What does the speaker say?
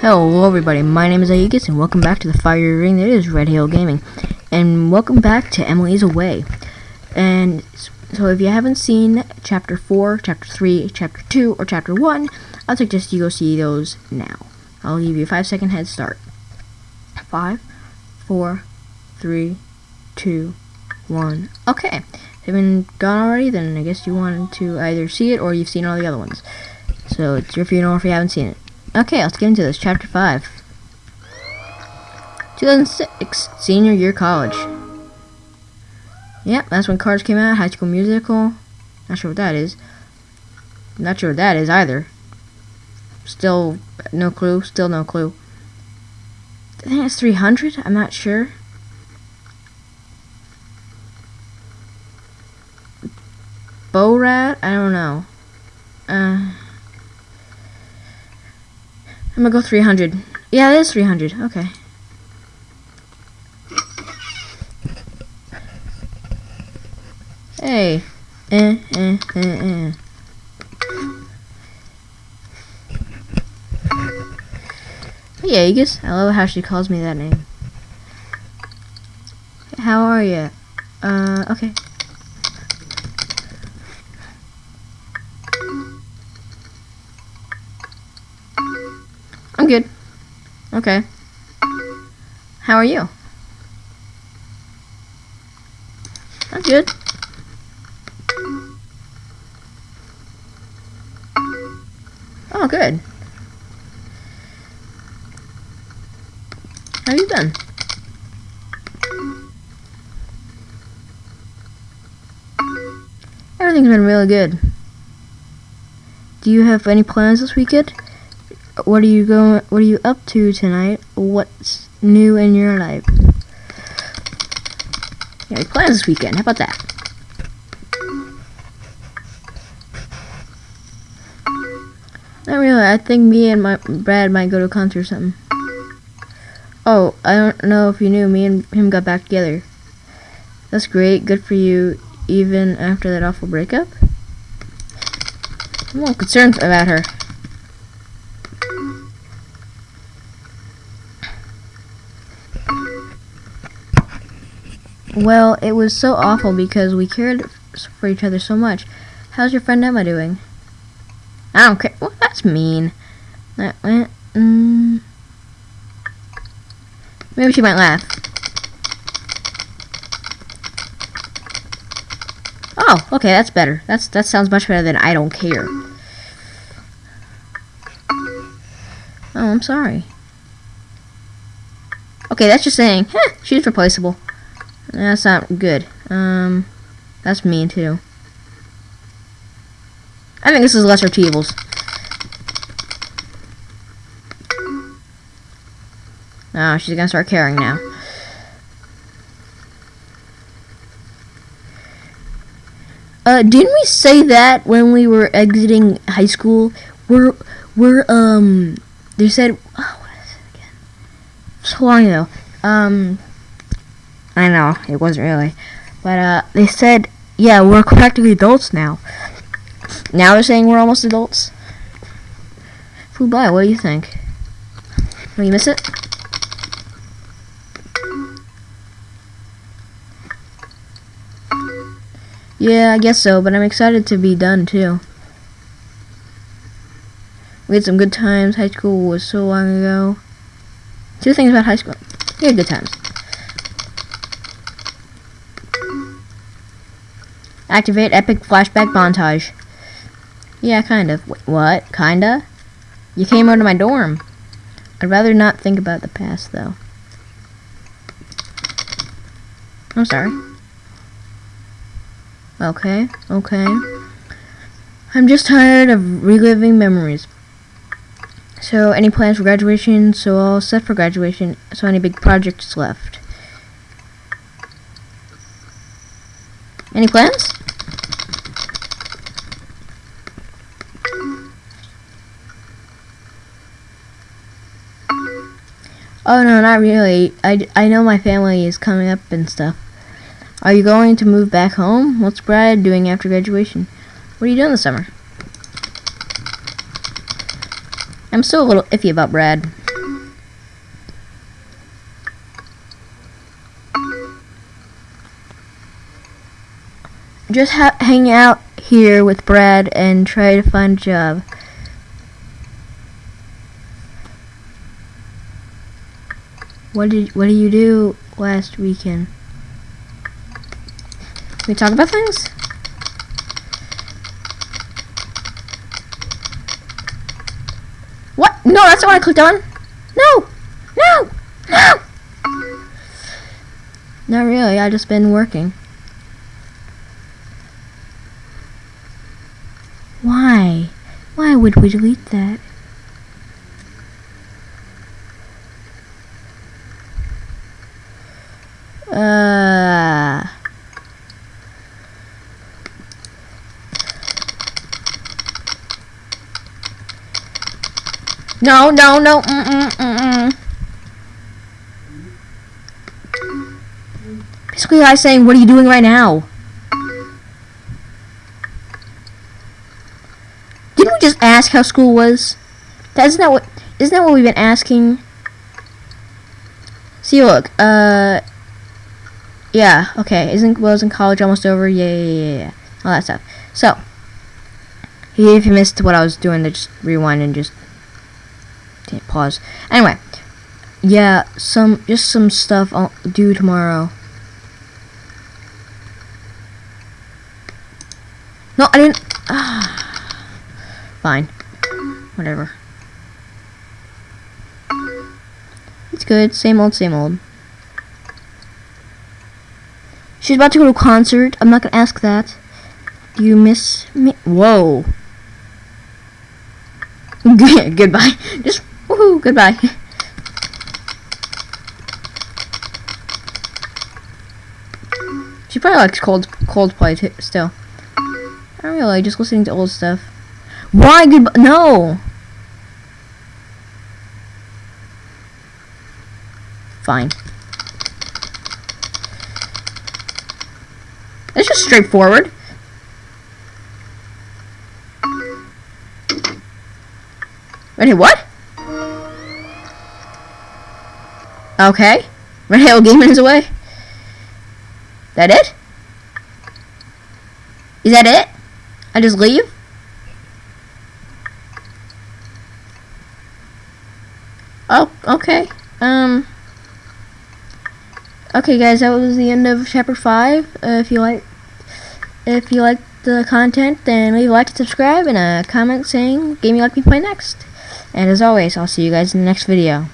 Hello everybody, my name is Aegis and welcome back to the fire ring that is Red Hill Gaming. And welcome back to Emily's Away. And so if you haven't seen chapter 4, chapter 3, chapter 2, or chapter 1, I'll suggest you go see those now. I'll give you a 5 second head start. 5, 4, 3, 2, 1. Okay. Haven't gone already? Then I guess you want to either see it or you've seen all the other ones. So it's your funeral if you haven't seen it. Okay, let's get into this. Chapter 5. 2006, senior year college. Yep, that's when Cars came out. High School Musical. Not sure what that is. Not sure what that is either. Still no clue. Still no clue. I think it's 300. I'm not sure. Borat? I don't know. Uh, I'm gonna go 300. Yeah, it is 300. Okay. Hey. Eh, eh, eh, eh. Hey, Aegis. I love how she calls me that name. How are you? Uh, okay. Okay. How are you? I'm good. Oh, good. How have you been? Everything's been really good. Do you have any plans this weekend? What are you going? What are you up to tonight? What's new in your life? Yeah, plans this weekend. How about that? Not really. I think me and my Brad might go to a concert or something. Oh, I don't know if you knew. Me and him got back together. That's great. Good for you. Even after that awful breakup. I'm a little concerned about her. Well, it was so awful because we cared for each other so much. How's your friend Emma doing? I don't care. Well, that's mean. That went. Mm, maybe she might laugh. Oh, okay, that's better. That's that sounds much better than I don't care. Oh, I'm sorry. Okay, that's just saying, she's replaceable. That's not good. Um, that's mean too. I think this is lesser evils. Oh, she's gonna start caring now. Uh, didn't we say that when we were exiting high school? We're, we're, um, they said, oh, what is it again? So long ago. Um, I know, it wasn't really. But, uh, they said, yeah, we're practically adults now. Now they're saying we're almost adults. By, what do you think? Will you miss it? Yeah, I guess so, but I'm excited to be done too. We had some good times. High school was so long ago. Two things about high school. We had good times. Activate epic flashback montage. Yeah, kind of. Wait, what? Kinda? You came out of my dorm. I'd rather not think about the past, though. I'm sorry. Okay, okay. I'm just tired of reliving memories. So, any plans for graduation? So, all set for graduation. So, any big projects left? Any plans? Oh no, not really. I, I know my family is coming up and stuff. Are you going to move back home? What's Brad doing after graduation? What are you doing this summer? I'm still a little iffy about Brad. Just hang out here with Brad and try to find a job. What did what did you do last weekend? We talk about things? What? No, that's not what I clicked on. No! No! No! Not really, I just been working. Why? Why would we delete that? No, no, no, mm-mm, mm-mm. Basically, I saying, what are you doing right now? Didn't we just ask how school was? That, isn't that what, isn't that what we've been asking? See, look, uh, yeah, okay, isn't, was in college almost over? Yeah, yeah, yeah, yeah, all that stuff. So, if you missed what I was doing, then just rewind and just pause. Anyway, yeah, some just some stuff I'll do tomorrow. No, I didn't. Ah, fine, whatever. It's good. Same old, same old. She's about to go to a concert. I'm not gonna ask that. Do you miss me? Whoa. Goodbye. Just Woohoo, goodbye. she probably likes cold Coldplay too, still. I don't really just listening to old stuff. Why goodbye? No. Fine. It's just straightforward. Wait, what? Okay. Red Gaming is away. That it? Is that it? I just leave? Oh, okay. Um. Okay, guys, that was the end of chapter five. Uh, if you like, if you like the content, then leave a like and subscribe, and a comment saying game you like me play next. And as always, I'll see you guys in the next video.